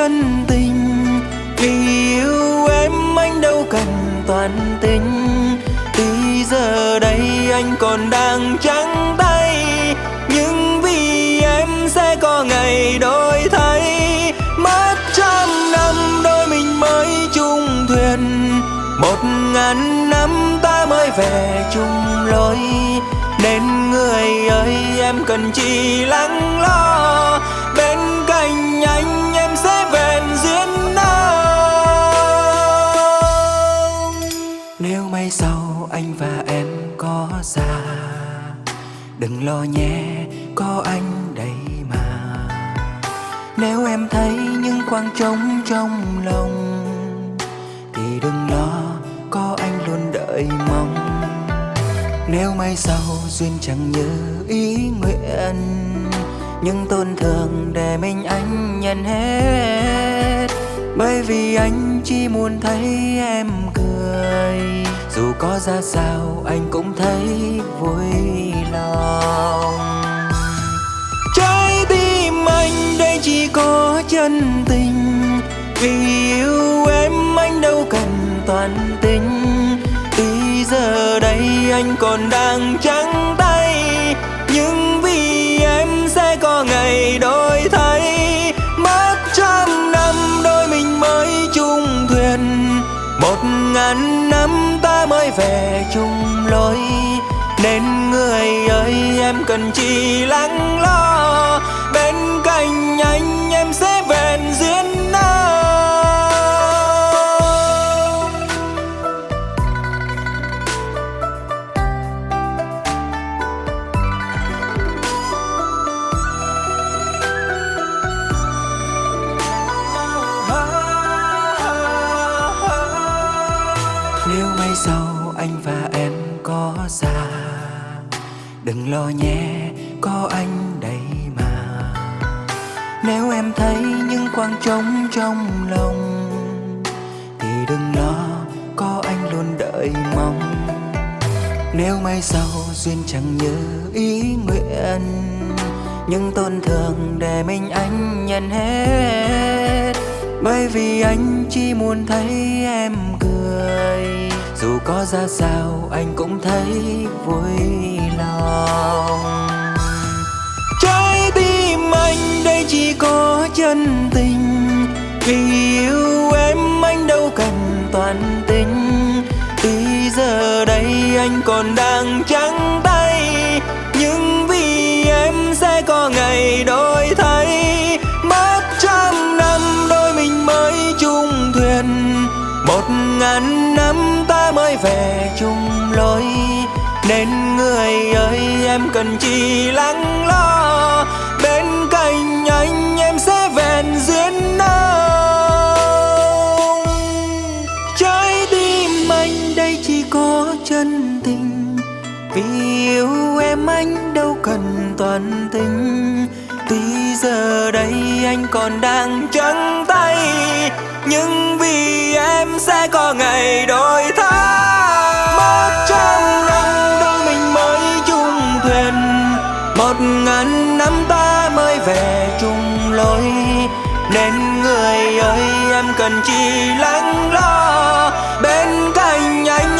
chân tình vì yêu em anh đâu cần toàn tình. Tuy giờ đây anh còn đang trắng tay, Nhưng vì em sẽ có ngày đổi thay. Mất trăm năm đôi mình mới chung thuyền, Một ngàn năm ta mới về chung lối. Nên người ơi, em cần chỉ lắng lo. Đừng lo nhé, có anh đây mà. Nếu em thấy những khoảng trống trong lòng, Thì đừng lo, có anh luôn đợi mong. Nếu mai sau duyên chẳng như ý nguyện, những tổn thương để mình anh nhận hết. Bởi vì anh chỉ muốn thấy em cười. Dù có ra sao, anh cũng thấy vui. Có chân tình. Vì yêu em anh đâu cần toàn tình Tuy giờ đây anh còn đang trắng tay, Nhưng vì em sẽ có ngày đổi thay. Mất trăm năm đôi mình mới chung thuyền. Một ngàn năm ta mới về chung lối. Nên người ơi, em cần chỉ lắng lo. Sau anh và em có già. Đừng lo nhé, có anh đây mà. Nếu em thấy những khoảng trống trong lòng, Thì đừng lo, có anh luôn đợi mong. Nếu mai sau duyên chẳng như ý nguyện, những tổn thương để mình anh nhận hết. Bởi vì anh chỉ muốn thấy em cười có ra sao, anh cũng thấy vui lòng. Trái tim anh đây chỉ có chân tình, Vì yêu em anh đâu cần toàn tình. Tuy giờ đây anh còn đang trắng tay Nên người ơi, em cần chỉ lắng lo. Bên cạnh anh, em sẽ vẹn duyên nào Trái tim anh đây chỉ có chân tình. Vì yêu em anh đâu cần toàn tình. Tuy giờ đây anh còn đang trắng tay, Nhưng vì em sẽ có ngày đổi thay. nên người ơi em cần chỉ lắng lo. Bên cạnh anh